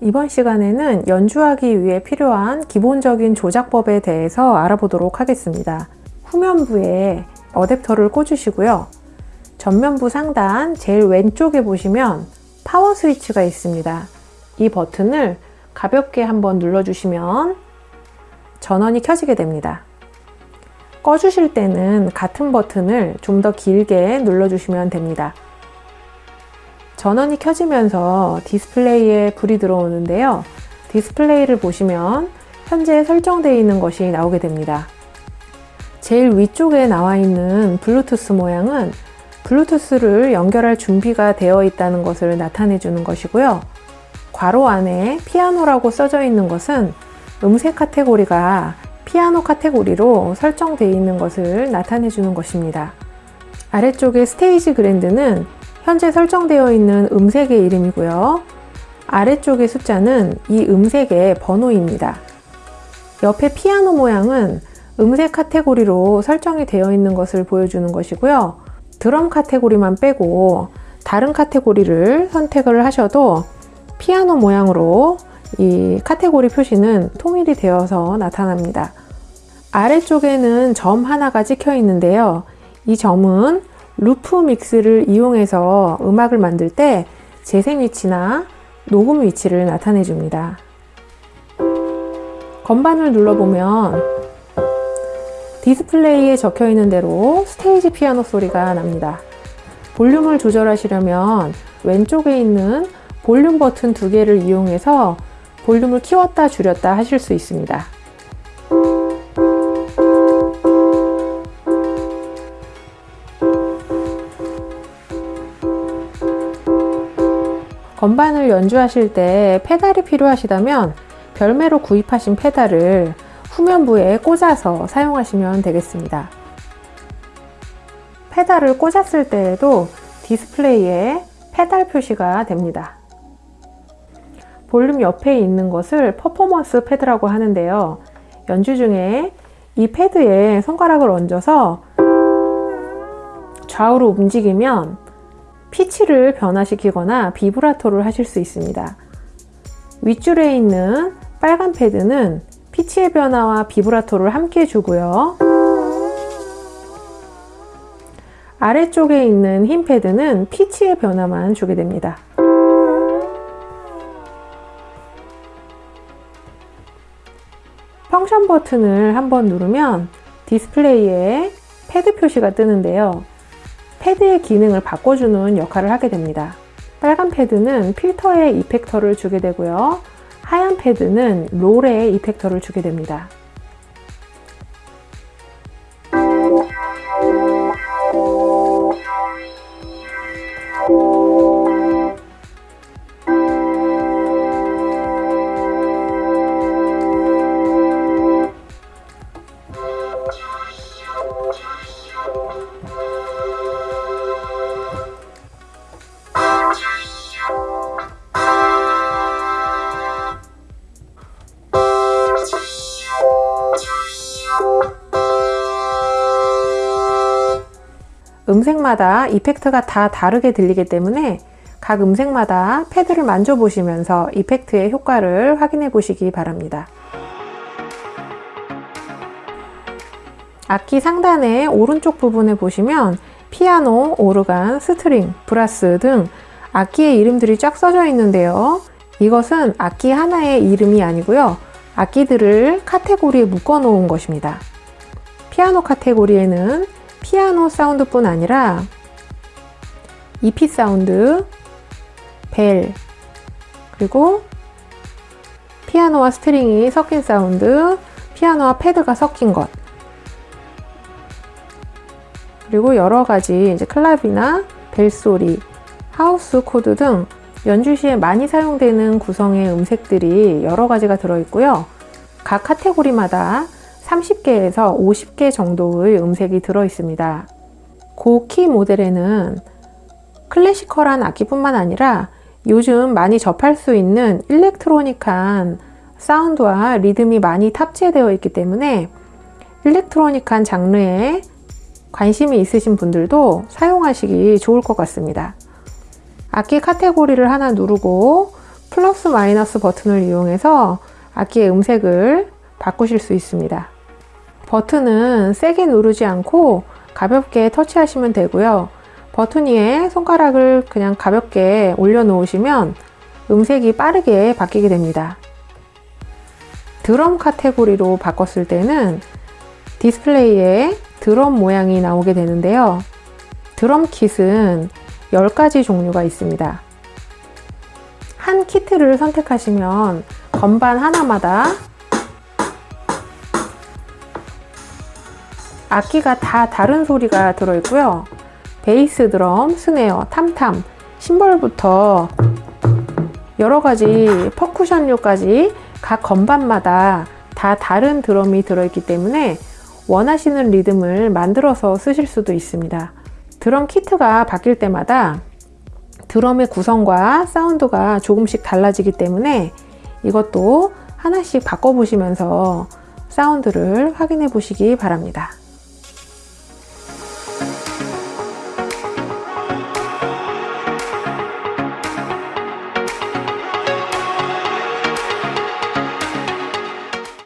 이번 시간에는 연주하기 위해 필요한 기본적인 조작법에 대해서 알아보도록 하겠습니다. 후면부에 어댑터를 꽂으시고요. 전면부 상단 제일 왼쪽에 보시면 파워 스위치가 있습니다. 이 버튼을 가볍게 한번 눌러주시면 전원이 켜지게 됩니다. 꺼주실 때는 같은 버튼을 좀 더 길게 눌러주시면 됩니다. 전원이 켜지면서 디스플레이에 불이 들어오는데요. 디스플레이를 보시면 현재 설정되어 있는 것이 나오게 됩니다. 제일 위쪽에 나와 있는 블루투스 모양은 블루투스를 연결할 준비가 되어 있다는 것을 나타내 주는 것이고요. 괄호 안에 피아노라고 써져 있는 것은 음색 카테고리가 피아노 카테고리로 설정되어 있는 것을 나타내 주는 것입니다. 아래쪽에 Stage Grand는 현재 설정되어 있는 음색의 이름이고요. 아래쪽의 숫자는 이 음색의 번호입니다. 옆에 피아노 모양은 음색 카테고리로 설정이 되어 있는 것을 보여주는 것이고요. 드럼 카테고리만 빼고 다른 카테고리를 선택을 하셔도 피아노 모양으로 이 카테고리 표시는 통일이 되어서 나타납니다. 아래쪽에는 점 하나가 찍혀 있는데요. 이 점은 Loop Mix를 이용해서 음악을 만들 때 재생 위치나 녹음 위치를 나타내 줍니다. 건반을 눌러보면 디스플레이에 적혀 있는 대로 Stage Piano 소리가 납니다. 볼륨을 조절하시려면 왼쪽에 있는 볼륨 버튼 두 개를 이용해서 볼륨을 키웠다 줄였다 하실 수 있습니다. 건반을 연주하실 때 페달이 필요하시다면 별매로 구입하신 페달을 후면부에 꽂아서 사용하시면 되겠습니다. 페달을 꽂았을 때에도 디스플레이에 페달 표시가 됩니다. 볼륨 옆에 있는 것을 퍼포먼스 패드라고 하는데요. 연주 중에 이 패드에 손가락을 얹어서 좌우로 움직이면 피치를 변화시키거나 비브라토를 하실 수 있습니다. 윗줄에 있는 빨간 패드는 피치의 변화와 비브라토를 함께 주고요. 아래쪽에 있는 흰 패드는 피치의 변화만 주게 됩니다. function 버튼을 한번 누르면 디스플레이에 패드 표시가 뜨는데요. 패드의 기능을 바꿔주는 역할을 하게 됩니다. 빨간 패드는 필터에 effect를 주게 되고요. 하얀 패드는 롤에 effect를 주게 됩니다. 음색마다 effect가 다 다르게 들리기 때문에 각 음색마다 패드를 만져보시면서 effect의 효과를 확인해 보시기 바랍니다. 악기 상단의 오른쪽 부분에 보시면 피아노, 오르간, string, brass 등 악기의 이름들이 쫙 써져 있는데요. 이것은 악기 하나의 이름이 아니고요. 악기들을 카테고리에 묶어 놓은 것입니다. 피아노 카테고리에는 피아노 사운드뿐 아니라 EP 사운드, 벨, 그리고 피아노와 string이 섞인 사운드, 피아노와 패드가 섞인 것 그리고 여러 가지 이제 클럽이나 벨소리, 하우스 코드 등 연주 시에 많이 사용되는 구성의 음색들이 여러 가지가 들어있고요. 각 카테고리마다 30개에서 50개 정도의 음색이 들어 있습니다. 고키 모델에는 클래시컬한 악기뿐만 아니라 요즘 많이 접할 수 있는 일렉트로닉한 사운드와 리듬이 많이 탑재되어 있기 때문에 일렉트로닉한 장르에 관심이 있으신 분들도 사용하시기 좋을 것 같습니다. 악기 카테고리를 하나 누르고 플러스 마이너스 버튼을 이용해서 악기의 음색을 바꾸실 수 있습니다. 버튼은 세게 누르지 않고 가볍게 터치하시면 되고요. 버튼 위에 손가락을 그냥 가볍게 올려 놓으시면 음색이 빠르게 바뀌게 됩니다. 드럼 카테고리로 바꿨을 때는 디스플레이에 드럼 모양이 나오게 되는데요. 드럼 킷은 10가지 종류가 있습니다. 한 키트를 선택하시면 건반 하나마다 악기가 다 다른 소리가 들어있고요. 베이스 드럼, 스네어, 탐탐, 심벌부터 여러 가지 퍼쿠션류까지 각 건반마다 다 다른 드럼이 들어있기 때문에 원하시는 리듬을 만들어서 쓰실 수도 있습니다. 드럼 키트가 바뀔 때마다 드럼의 구성과 사운드가 조금씩 달라지기 때문에 이것도 하나씩 바꿔보시면서 사운드를 확인해 보시기 바랍니다.